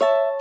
you